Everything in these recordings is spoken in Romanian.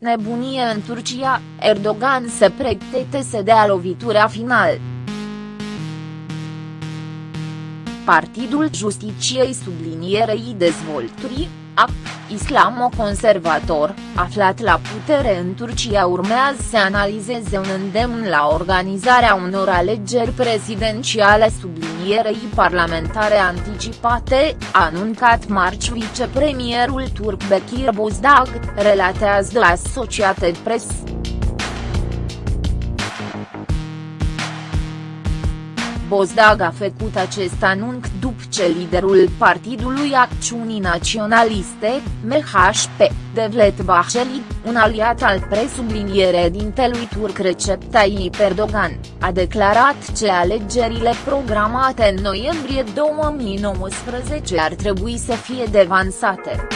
nebunie în Turcia, Erdogan se pregătește să dea lovitura final. Partidul Justiciei sublinierei dezvolturii, AP, islamo-conservator, aflat la putere în Turcia urmează să analizeze un îndemn la organizarea unor alegeri prezidențiale sublinierei parlamentare anticipate, a anuncat marci vicepremierul turc Bekir Bozdag, relatează de Associated Press. Bozdag a făcut acest anunț după ce liderul Partidului Acțiunii Naționaliste, MHP, Devlet Bahçeli, un aliat al presubliniere dintelui turc Recep Tayyip Erdogan, a declarat că alegerile programate în noiembrie 2019 ar trebui să fie devansate.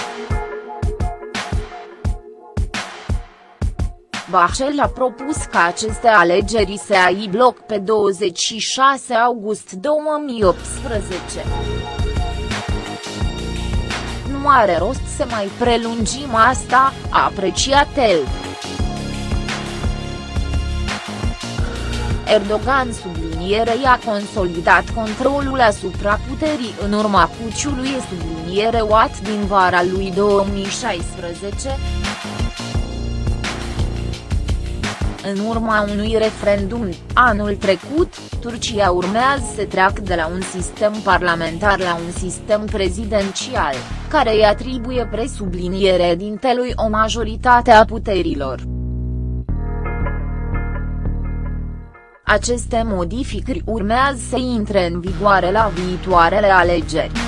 Bahcel a propus ca aceste alegeri să aibă loc pe 26 august 2018. Nu are rost să mai prelungim asta, a apreciat el. Erdogan sublinierei a consolidat controlul asupra puterii în urma puciului subliniere Watt din vara lui 2016. În urma unui referendum, anul trecut, Turcia urmează să treacă de la un sistem parlamentar la un sistem prezidențial, care îi atribuie presubliniere dintelui o majoritate a puterilor. Aceste modificări urmează să intre în vigoare la viitoarele alegeri.